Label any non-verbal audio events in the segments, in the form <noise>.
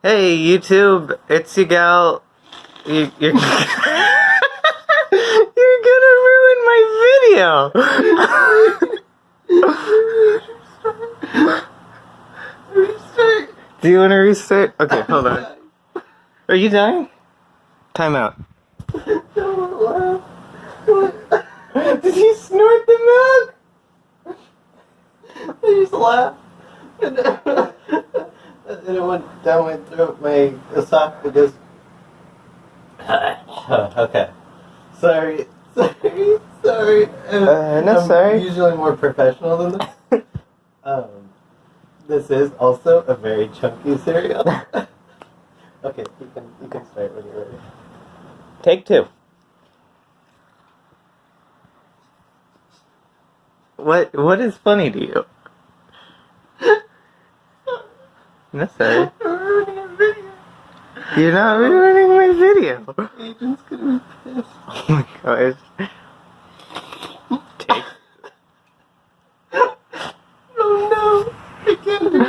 Hey YouTube, it's your gal. You, you're <laughs> you're gonna ruin my video. Restart. Do you want to restart? Okay, hold on. <laughs> Are you dying? Time out. Don't laugh. What? Did you snort the milk? I just laughed. <laughs> And then it went down my throat, my esophagus. <laughs> okay. Sorry. <laughs> Sorry. Sorry. Uh, no, I'm sorry. usually more professional than this. <laughs> um, this is also a very chunky cereal. okay, you can you can start when you're ready. Take two. What what is funny to you? No, sorry. We're ruining. You're not ruining my video. Agent's gonna be pissed. <laughs> Oh my gosh. Take. <laughs> Oh no! I can't do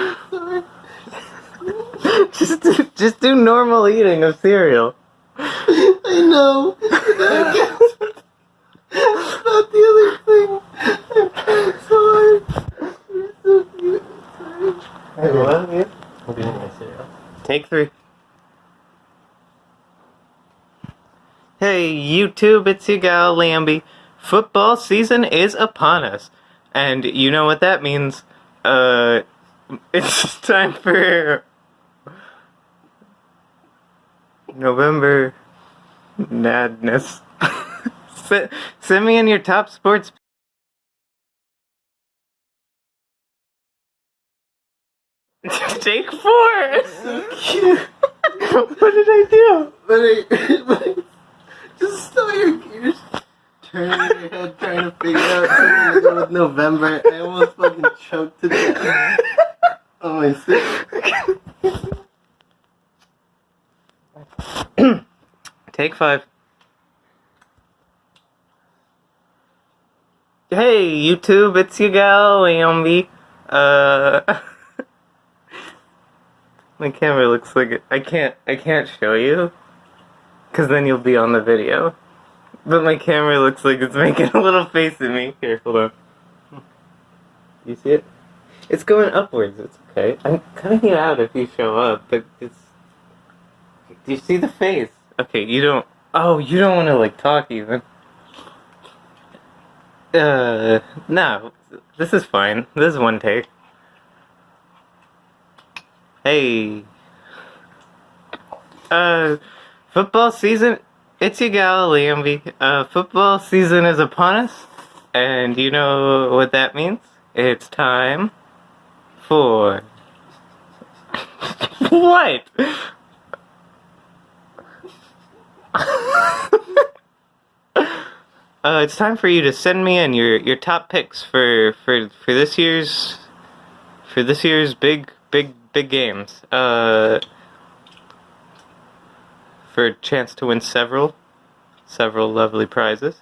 it. Just do, just do normal eating of cereal. I know. I can't. That's not the other thing. I'm trying so hard. You're so cute. Sorry. I love you. Take three. Hey YouTube, it's your gal Lambie. Football season is upon us. And you know what that means. Uh, <laughs> it's time for November madness. <laughs> send me in your top sports. <laughs> Take four. <laughs> What did I do? But I, <laughs> but I just saw your gears turning in your head trying to figure out something to go with November. I almost fucking choked to death on my cereal. Take five. Hey YouTube, it's your gal Ambi. Uh, my camera looks like it. I can't. I can't show you, cause then you'll be on the video. But my camera looks like it's <laughs> making a little face at me. Here, hold on. You see it? It's going upwards. It's okay. I'm cutting it out if you show up, but it's. Do you see the face? Okay, you don't. Oh, you don't want to like talk even. Uh, no, this is fine. This is one take. Hey. Uh, football season. It's your gal, Lambie. Uh, football season is upon us, and you know what that means? It's time for. <laughs> what? <laughs> Uh, it's time for you to send me in your, your top picks for, for for this year's for this year's big big big games. Uh, for a chance to win several several lovely prizes.